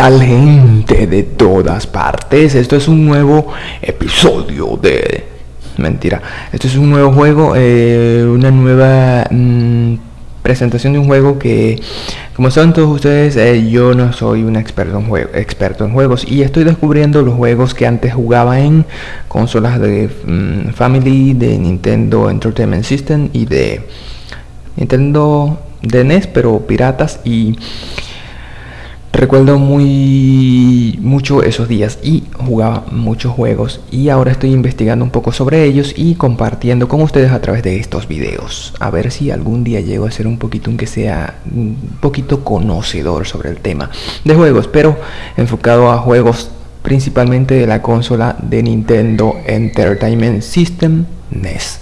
¿Qué tal gente de todas partes? Esto es un nuevo episodio de... Mentira, esto es un nuevo juego, eh, una nueva mm, presentación de un juego que, como saben todos ustedes, eh, yo no soy un experto en, juego, experto en juegos y estoy descubriendo los juegos que antes jugaba en consolas de mm, Family, de Nintendo Entertainment System y de Nintendo de NES, pero piratas y recuerdo muy mucho esos días y jugaba muchos juegos y ahora estoy investigando un poco sobre ellos y compartiendo con ustedes a través de estos videos. A ver si algún día llego a ser un poquito aunque sea un poquito conocedor sobre el tema de juegos pero enfocado a juegos principalmente de la consola de Nintendo Entertainment System NES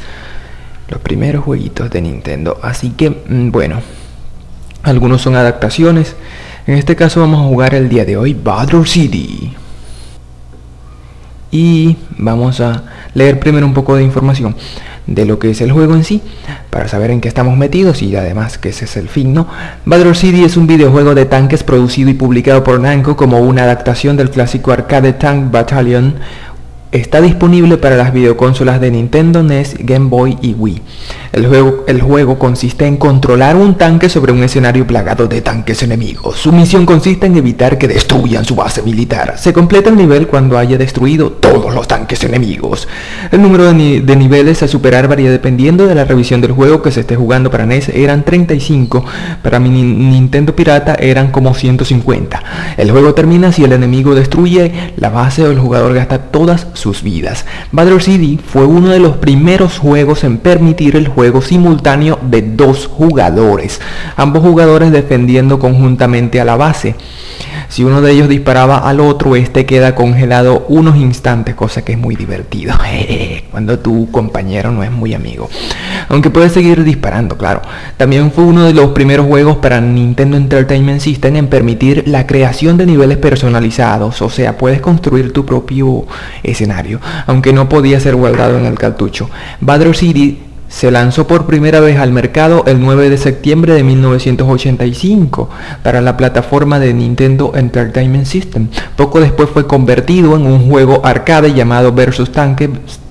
los primeros jueguitos de Nintendo. Así que mm, bueno algunos son adaptaciones en este caso vamos a jugar el día de hoy Battle City. Y vamos a leer primero un poco de información de lo que es el juego en sí, para saber en qué estamos metidos y además que ese es el fin, ¿no? Battle City es un videojuego de tanques producido y publicado por Namco como una adaptación del clásico arcade Tank Battalion. Está disponible para las videoconsolas de Nintendo, NES, Game Boy y Wii. El juego, el juego, consiste en controlar un tanque sobre un escenario plagado de tanques enemigos. Su misión consiste en evitar que destruyan su base militar. Se completa el nivel cuando haya destruido todos los tanques enemigos. El número de, niveles a superar varía dependiendo de la revisión del juego que se esté jugando para NES. Eran 35, para mi Nintendo Pirata eran como 150. El juego termina si el enemigo destruye la base o el jugador gasta todas sus vidas. Battle City fue uno de los primeros juegos en permitir el juego simultáneo de dos jugadores, ambos jugadores defendiendo conjuntamente a la base. Si uno de ellos disparaba al otro, este queda congelado unos instantes, cosa que es muy divertido. Cuando tu compañero no es muy amigo. Aunque puedes seguir disparando, claro. También fue uno de los primeros juegos para Nintendo Entertainment System en permitir la creación de niveles personalizados. O sea, puedes construir tu propio escenario, aunque no podía ser guardado en el cartucho. Battle City se lanzó por primera vez al mercado el 9 de septiembre de 1985 para la plataforma de Nintendo Entertainment System. Poco después fue convertido en un juego arcade llamado Versus Tank Mm,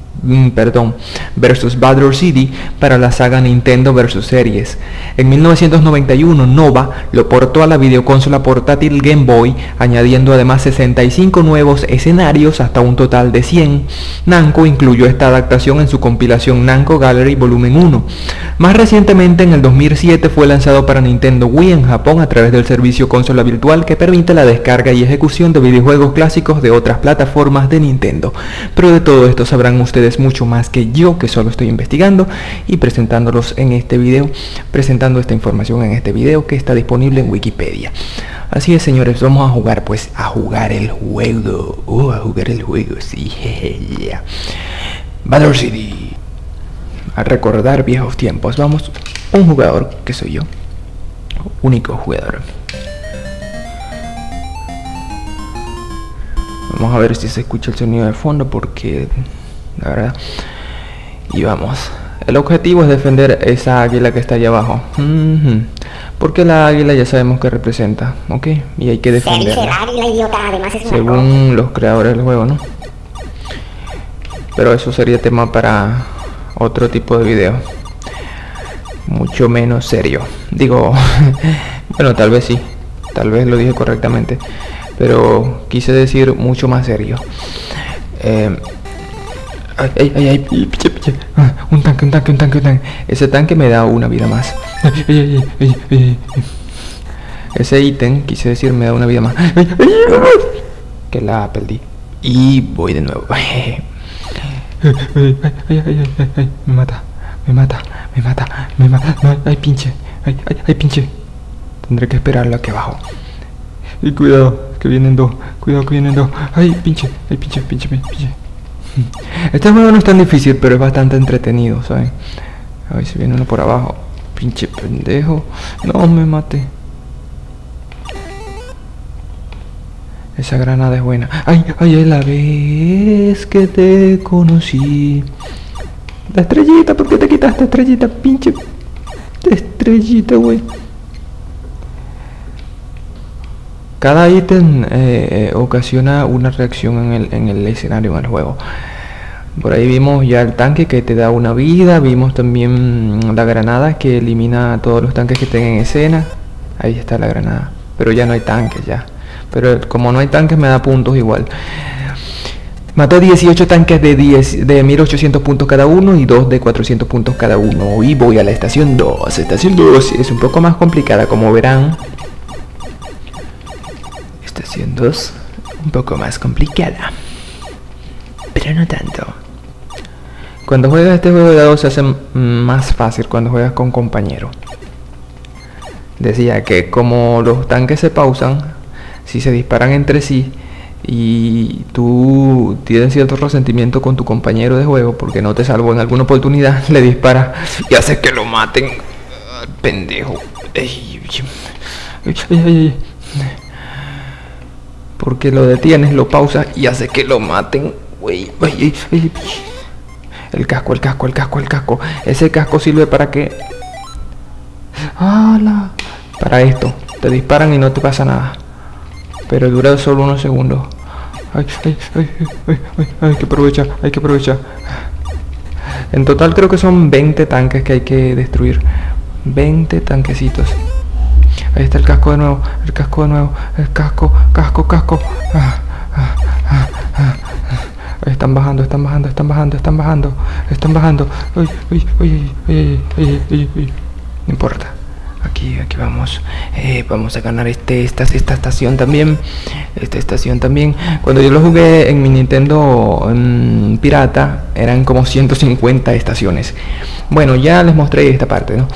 perdón, versus Battle City para la saga Nintendo vs Series. En 1991 Nova lo portó a la videoconsola portátil Game Boy, añadiendo además 65 nuevos escenarios hasta un total de 100. Namco incluyó esta adaptación en su compilación Namco Gallery Volumen 1. Más recientemente en el 2007 fue lanzado para Nintendo Wii en Japón a través del servicio consola virtual que permite la descarga y ejecución de videojuegos clásicos de otras plataformas de Nintendo. Pero de todo esto sabrán ustedes mucho más que yo que solo estoy investigando y presentándolos en este video, presentando esta información en este video que está disponible en Wikipedia. Así es señores, vamos a jugar pues a jugar el juego, uh, a jugar el juego, sí, yeah. Battle City. A recordar viejos tiempos, vamos, un jugador que soy yo, único jugador. Vamos a ver si se escucha el sonido de fondo porque la verdad. Y vamos. El objetivo es defender esa águila que está allá abajo. Porque la águila ya sabemos que representa, ¿ok? Y hay que defenderla. Según los creadores del juego, ¿no? Pero eso sería tema para otro tipo de video. Mucho menos serio. Digo, bueno, tal vez sí. Tal vez lo dije correctamente. Pero quise decir mucho más serio. Eh, Ay, ay, ay, ay. Ah, un tanque, un tanque, un tanque, un tanque. Ese tanque me da una vida más. Ese ítem, quise decir, me da una vida más. Que la perdí. Y voy de nuevo. Me mata, me mata, me mata, me mata. No, ay, pinche, ay, ay, ay, pinche. Tendré que esperarlo aquí abajo. Y cuidado, que vienen dos. Cuidado que vienen dos. Ay, pinche, ay, pinche, pinche, pinche. Este juego no es tan difícil, pero es bastante entretenido, ¿saben? A ver si viene uno por abajo. Pinche pendejo. No me mate. Esa granada es buena. Ay, ay, es la vez que te conocí. La estrellita, ¿por qué te quitaste estrellita? Pinche estrellita, güey. Cada ítem eh, ocasiona una reacción en el, en el escenario, en el juego. Por ahí vimos ya el tanque que te da una vida, vimos también la granada que elimina todos los tanques que estén en escena. Ahí está la granada, pero ya no hay tanques ya. Pero como no hay tanques me da puntos igual. Mató 18 tanques de, 10, de 1800 puntos cada uno y 2 de 400 puntos cada uno. Y voy a la estación 2. Estación 2 es un poco más complicada, como verán. Estación 2, un poco más complicada. Pero no tanto. Cuando juegas este juego de dados se hace más fácil cuando juegas con compañero. Decía que como los tanques se pausan, si se disparan entre sí, y tú tienes cierto resentimiento con tu compañero de juego porque no te salvó en alguna oportunidad, le dispara y hace que lo maten. Pendejo. Porque lo detienes, lo pausas y hace que lo maten. El casco, el casco, el casco, el casco. Ese casco sirve para que... ¡Hala! Para esto. Te disparan y no te pasa nada. Pero dura solo unos segundos. Ay, ay, ay, ay, ay, hay que aprovechar, hay que aprovechar. En total creo que son 20 tanques que hay que destruir. 20 tanquecitos. Ahí está el casco de nuevo, el casco de nuevo, el casco, casco, casco. Ah, ah, ah, están bajando, están bajando, están bajando, están bajando, están bajando. Ay, ay, ay, ay, ay, ay, No importa. Aquí, aquí vamos. Eh, vamos a ganar este, esta, esta estación también. Esta estación también. Cuando yo lo jugué en mi Nintendo pirata, eran como 150 estaciones. Bueno, ya les mostré esta parte, ¿no?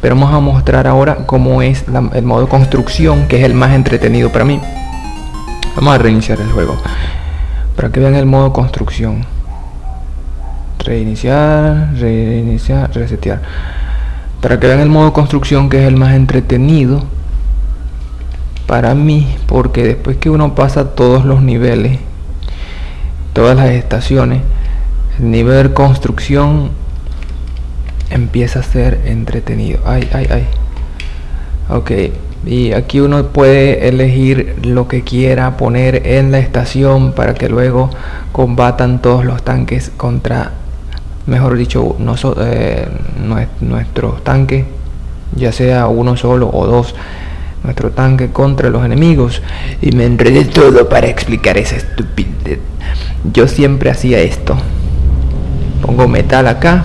Pero vamos a mostrar ahora cómo es el modo construcción, que es el más entretenido para mí. Vamos a reiniciar el juego. Para que vean el modo construcción. Reiniciar, reiniciar, resetear para que vean el modo construcción que es el más entretenido para mí porque después que uno pasa todos los niveles todas las estaciones el nivel construcción empieza a ser entretenido ay ay ay ok y aquí uno puede elegir lo que quiera poner en la estación para que luego combatan todos los tanques contra mejor dicho, no eh, nuestro tanque, ya sea uno solo o dos, nuestro tanque contra los enemigos. Y me enredé todo para explicar esa estupidez. Yo siempre hacía esto. Pongo metal acá.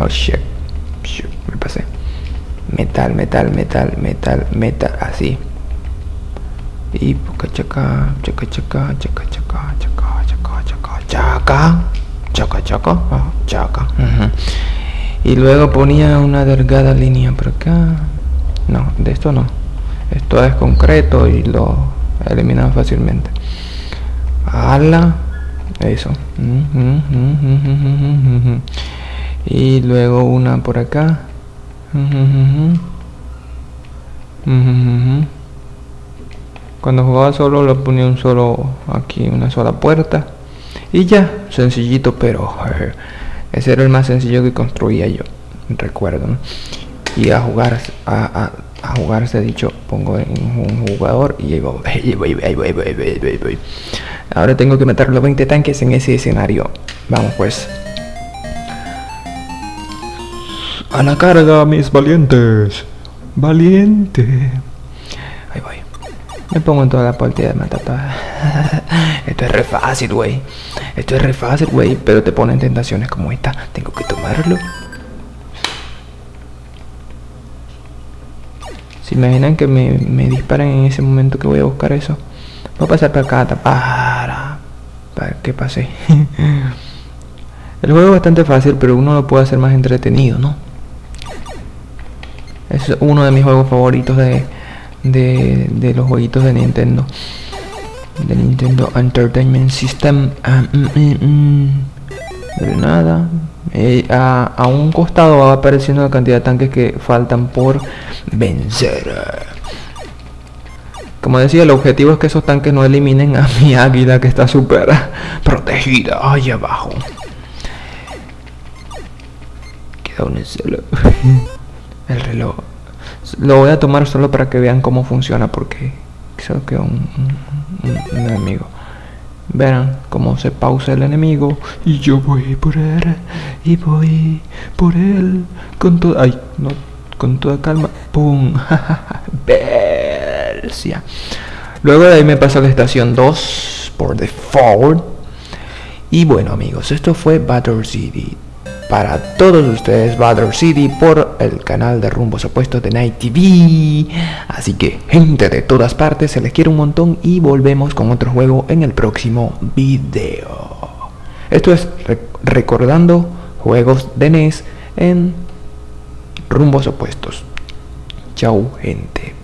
Oh shit. me pasé. Metal, metal, metal, metal, metal, así. Y chaca, chaca, chaca, chaca, chaca, chaca chaca, chaca, chaca, ah, chaca. Y luego ponía una delgada línea por acá. No, de esto no. Esto es concreto y lo eliminaba fácilmente. Ala, eso. Y luego una por acá. Cuando jugaba solo le ponía un solo aquí, una sola puerta y ya, sencillito, pero ese era el más sencillo que construía yo, recuerdo. Y a jugar, a, a, jugar se dicho, pongo en un jugador y llego. Ahora tengo que meter los 20 tanques en ese escenario. Vamos pues. A la carga, mis valientes. Valiente. Ahí voy. Me pongo en toda la partida de matata. Esto es re fácil, güey. Esto es re fácil, güey. Pero te ponen tentaciones como esta. Tengo que tomarlo. Si imaginan que me, me disparen en ese momento que voy a buscar eso. Voy a pasar para acá, para, para que pase. El juego es bastante fácil, pero uno lo puede hacer más entretenido, ¿no? Es uno de mis juegos favoritos de, de, los jueguitos de Nintendo. De Nintendo Entertainment System. Ah, mm, mm, mm. nada. Eh, a, un costado va apareciendo la cantidad de tanques que faltan por vencer. Como decía el objetivo es que esos tanques no eliminen a mi águila que está súper protegida ahí abajo. Queda un solo el reloj Lo voy a tomar solo para que vean cómo funciona porque creo que un, un, enemigo. Verán cómo se pausa el enemigo y yo voy por él y voy por él con todo, ay, no, con toda calma, pum, Belsia. Luego de ahí me paso a la estación 2 por default. Y bueno amigos, esto fue Battle City para todos ustedes Battle City por el canal de Rumbos Opuestos de Night TV. Así que gente de todas partes, se les quiere un montón y volvemos con otro juego en el próximo video. Esto es recordando juegos de NES en Rumbos Opuestos. Chau gente.